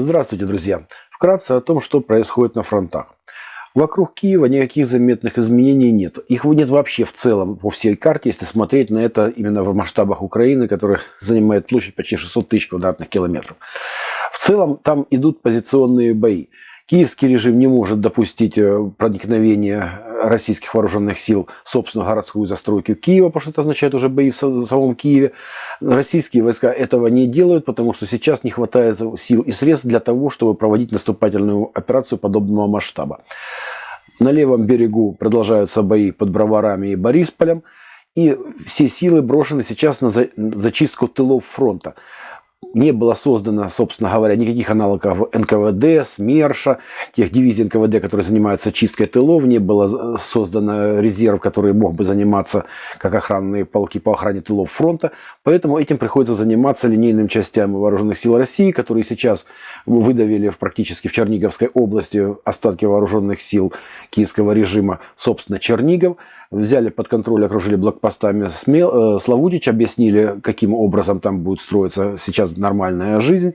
Здравствуйте, друзья! Вкратце о том, что происходит на фронтах. Вокруг Киева никаких заметных изменений нет. Их нет вообще в целом по всей карте, если смотреть на это именно в масштабах Украины, которая занимает площадь почти 600 тысяч квадратных километров. В целом там идут позиционные бои. Киевский режим не может допустить э, проникновения российских вооруженных сил собственную городскую застройку Киева, потому что это означает уже бои в самом Киеве. Российские войска этого не делают, потому что сейчас не хватает сил и средств для того, чтобы проводить наступательную операцию подобного масштаба. На левом берегу продолжаются бои под Броварами и Борисполем, и все силы брошены сейчас на зачистку тылов фронта не было создано, собственно говоря, никаких аналогов НКВД, СМЕРШа, тех дивизий НКВД, которые занимаются чисткой тылов, не было создано резерв, который мог бы заниматься как охранные полки по охране тылов фронта. Поэтому этим приходится заниматься линейным частям вооруженных сил России, которые сейчас выдавили в, практически в Черниговской области остатки вооруженных сил киевского режима, собственно, Чернигов взяли под контроль, окружили блокпостами Смел, э, Славутич, объяснили, каким образом там будет строиться сейчас нормальная жизнь.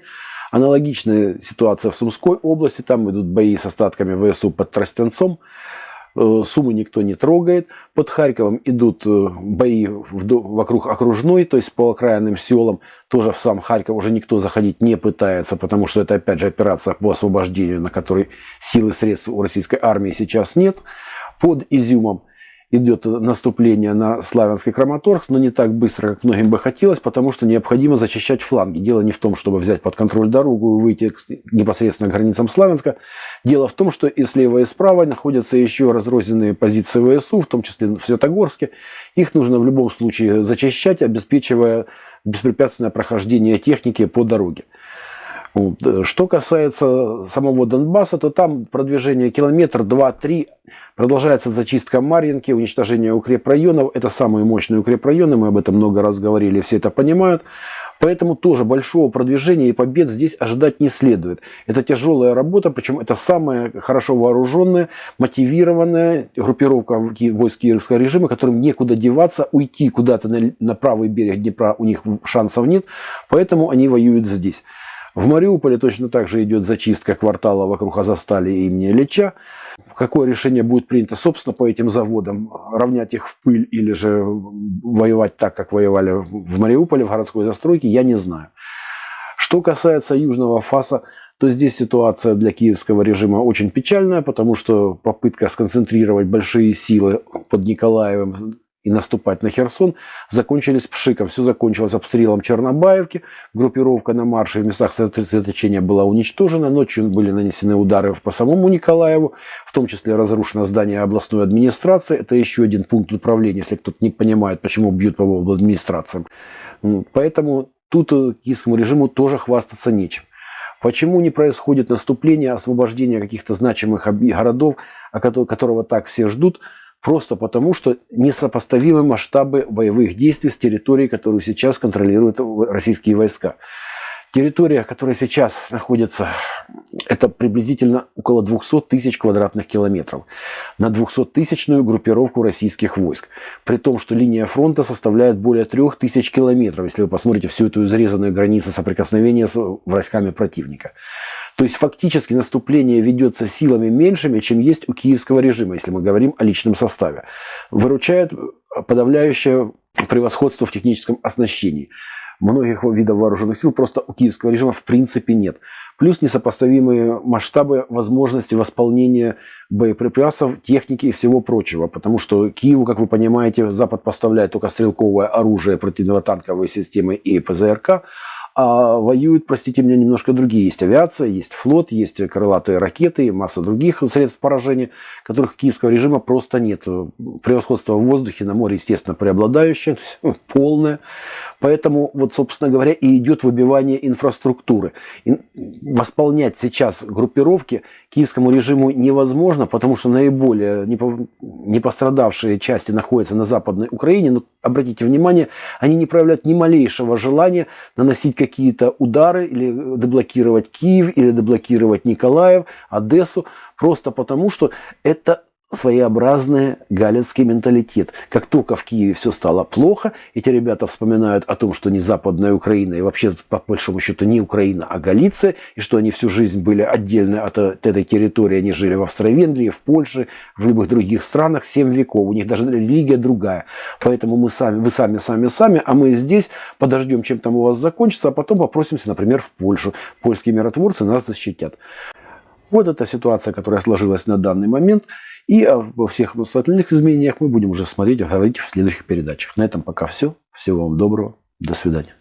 Аналогичная ситуация в Сумской области, там идут бои с остатками ВСУ под Тростенцом. Э, Сумы никто не трогает. Под Харьковом идут э, бои вокруг окружной, то есть по окраинным селам. Тоже в сам Харьков уже никто заходить не пытается, потому что это опять же операция по освобождению, на которой силы и средств у российской армии сейчас нет. Под Изюмом идет наступление на Славянский Краматорск, но не так быстро, как многим бы хотелось, потому что необходимо зачищать фланги. Дело не в том, чтобы взять под контроль дорогу и выйти непосредственно к границам Славянска. Дело в том, что и слева, и справа находятся еще разрозненные позиции ВСУ, в том числе в Светогорске. Их нужно в любом случае зачищать, обеспечивая беспрепятственное прохождение техники по дороге. Что касается самого Донбасса, то там продвижение километр, два, три. Продолжается зачистка Марьинки, уничтожение укрепрайонов. Это самые мощные укрепрайоны, мы об этом много раз говорили, все это понимают. Поэтому тоже большого продвижения и побед здесь ожидать не следует. Это тяжелая работа, причем это самая хорошо вооруженная, мотивированная группировка войск киевского режима, которым некуда деваться, уйти куда-то на, на правый берег Днепра у них шансов нет, поэтому они воюют здесь. В Мариуполе точно так же идет зачистка квартала вокруг Азастали имени Ильича. Какое решение будет принято, собственно, по этим заводам? Равнять их в пыль или же воевать так, как воевали в Мариуполе, в городской застройке, я не знаю. Что касается Южного Фаса, то здесь ситуация для киевского режима очень печальная, потому что попытка сконцентрировать большие силы под Николаевым и наступать на Херсон, закончились пшиком. Все закончилось обстрелом Чернобаевки, группировка на марше в местах сосредоточения была уничтожена, ночью были нанесены удары по самому Николаеву, в том числе разрушено здание областной администрации. Это еще один пункт управления, если кто-то не понимает, почему бьют по администрациям. Поэтому тут э, киевскому режиму тоже хвастаться нечем. Почему не происходит наступление, освобождение каких-то значимых городов, которого так все ждут – Просто потому, что несопоставимы масштабы боевых действий с территорией, которую сейчас контролируют российские войска. Территория, которая сейчас находится, это приблизительно около 200 тысяч квадратных километров на 200-тысячную группировку российских войск. При том, что линия фронта составляет более 3000 километров, если вы посмотрите всю эту изрезанную границу соприкосновения с войсками противника. То есть фактически наступление ведется силами меньшими, чем есть у киевского режима, если мы говорим о личном составе. Выручает подавляющее превосходство в техническом оснащении. Многих видов вооруженных сил просто у киевского режима в принципе нет. Плюс несопоставимые масштабы возможности восполнения боеприпасов, техники и всего прочего. Потому что Киеву, как вы понимаете, Запад поставляет только стрелковое оружие, противотанковые системы и ПЗРК, а воюют, простите меня, немножко другие. Есть авиация, есть флот, есть крылатые ракеты, масса других средств поражения, которых киевского режима просто нет. Превосходство в воздухе, на море, естественно, преобладающее, полное. Поэтому, вот, собственно говоря, и идет выбивание инфраструктуры. И восполнять сейчас группировки киевскому режиму невозможно, потому что наиболее не пострадавшие части находятся на Западной Украине. Но обратите внимание, они не проявляют ни малейшего желания наносить какие-то удары или деблокировать Киев, или деблокировать Николаев, Одессу, просто потому что это своеобразный галицкий менталитет. Как только в Киеве все стало плохо, эти ребята вспоминают о том, что не Западная Украина и вообще, по большому счету, не Украина, а Галиция, и что они всю жизнь были отдельно от, от этой территории, они жили в Австро-Венгрии, в Польше, в любых других странах 7 веков, у них даже религия другая. Поэтому мы сами, вы сами, сами, сами, а мы здесь подождем, чем там у вас закончится, а потом попросимся, например, в Польшу. Польские миротворцы нас защитят. Вот эта ситуация, которая сложилась на данный момент. И во всех остальных изменениях мы будем уже смотреть и говорить в следующих передачах. На этом пока все. Всего вам доброго. До свидания.